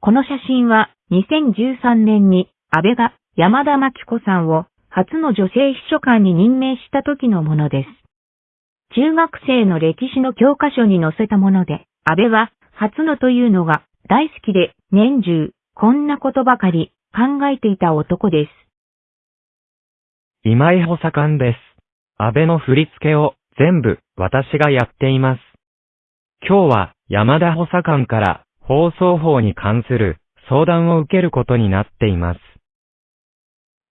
この写真は2013年に安倍が山田真紀子さんを初の女性秘書官に任命した時のものです。中学生の歴史の教科書に載せたもので、安倍は初のというのが大好きで年中こんなことばかり考えていた男です。今井補佐官です。安倍の振り付けを全部私がやっています。今日は山田補佐官から放送法に関する相談を受けることになっています。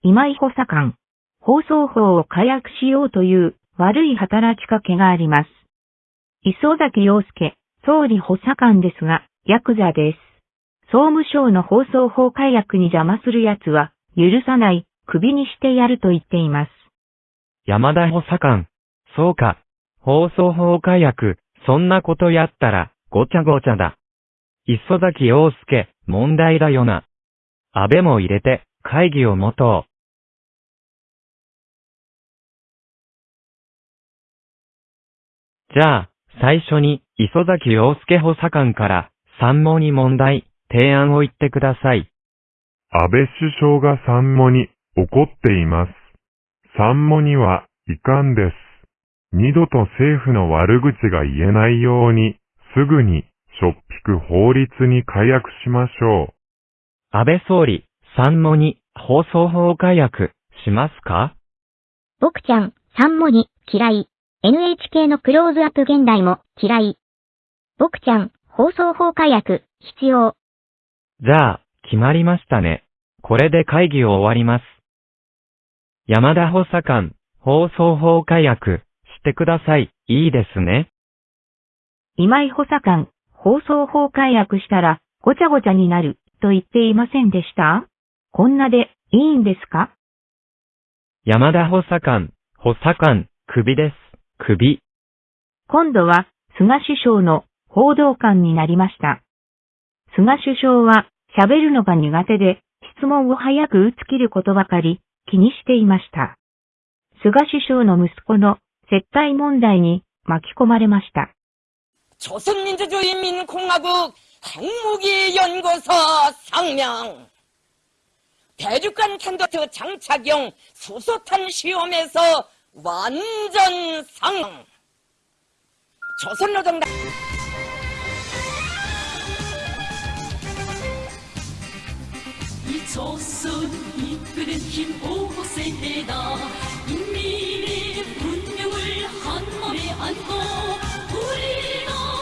今井補佐官、放送法を解約しようという悪い働きかけがあります。磯崎陽介、総理補佐官ですが、ヤクザです。総務省の放送法解約に邪魔する奴は、許さない、首にしてやると言っています。山田補佐官、そうか、放送法解約、そんなことやったら、ごちゃごちゃだ。磯崎陽介、問題だよな。安倍も入れて、会議を持とう。じゃあ、最初に、磯崎陽介補佐官から、参謀に問題、提案を言ってください。安倍首相が参謀に怒っています。参謀には遺憾です。二度と政府の悪口が言えないように、すぐに、しょっぴく法律に解約しましょう。安倍総理、参謀に放送法解約しますか？僕ちゃん、参謀に嫌い。NHK のクローズアップ現代も嫌い。僕ちゃん、放送法解約必要。じゃあ、決まりましたね。これで会議を終わります。山田補佐官、放送法解約してください。いいですね。今井補佐官、放送法解約したらごちゃごちゃになると言っていませんでした？こんなでいいんですか？山田補佐官、補佐官、首です。首。今度は菅首相の報道官になりました。菅首相は喋るのが苦手で質問を早く打ち切ることばかり気にしていました。菅首相の息子の接待問題に巻き込まれました。 조선민주주의 민공화국 항무기 연구소 성명. 대륙간 탄도트 장착용 수소탄 시험에서 완전 상. 조선노동당 이 조선 이끄는 힘 오호 세대다. 인민